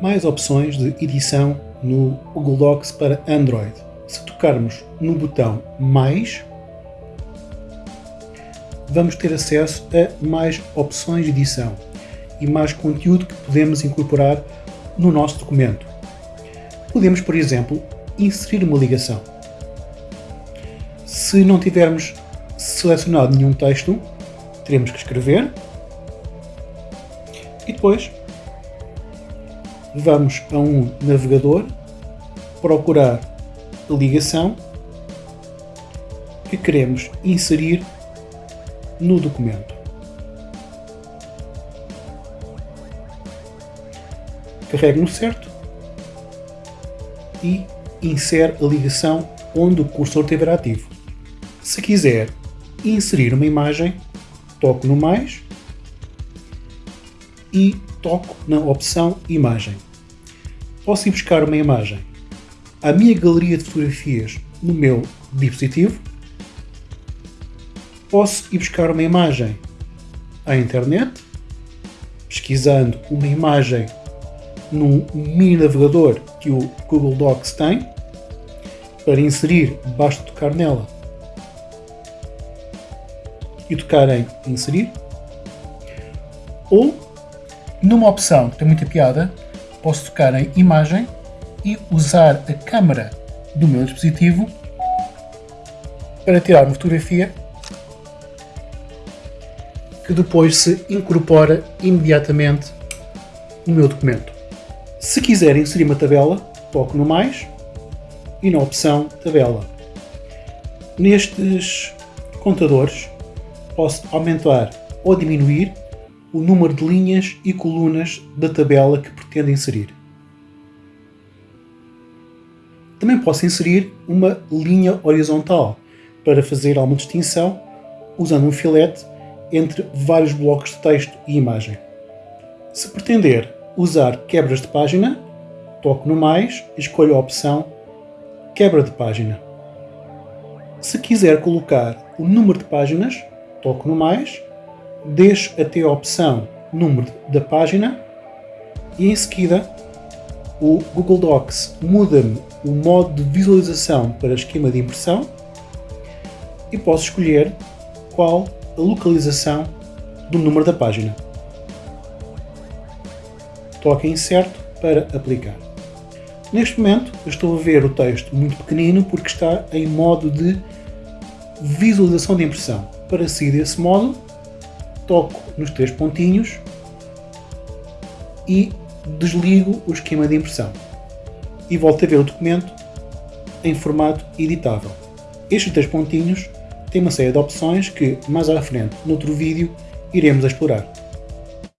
mais opções de edição no Google Docs para Android. Se tocarmos no botão Mais, vamos ter acesso a mais opções de edição e mais conteúdo que podemos incorporar no nosso documento. Podemos, por exemplo, inserir uma ligação. Se não tivermos selecionado nenhum texto, teremos que escrever e depois vamos a um navegador procurar a ligação que queremos inserir no documento. Carregue no certo e insere a ligação onde o cursor estiver ativo. Se quiser inserir uma imagem, toco no mais e toco na opção Imagem. Posso ir buscar uma imagem à minha galeria de fotografias no meu dispositivo. Posso ir buscar uma imagem à internet, pesquisando uma imagem num mini navegador que o Google Docs tem. Para inserir, basta tocar nela e tocar em inserir. Ou, numa opção que tem muita piada, posso tocar em imagem e usar a câmera do meu dispositivo para tirar uma fotografia que depois se incorpora imediatamente no meu documento. Se quiser inserir uma tabela, toco no mais e na opção tabela. Nestes contadores posso aumentar ou diminuir o número de linhas e colunas da tabela que pretendo inserir. Também posso inserir uma linha horizontal para fazer alguma distinção usando um filete entre vários blocos de texto e imagem. Se pretender usar quebras de página, toco no mais e escolho a opção quebra de página. Se quiser colocar o número de páginas, toco no mais, deixo até a opção número da página e em seguida o Google Docs muda-me o modo de visualização para esquema de impressão e posso escolher qual a localização do número da página. Toque em certo para aplicar. Neste momento estou a ver o texto muito pequenino porque está em modo de visualização de impressão. Para seguir desse modo, toco nos três pontinhos e desligo o esquema de impressão. E volto a ver o documento em formato editável. Estes três pontinhos têm uma série de opções que mais à frente, noutro vídeo, iremos explorar.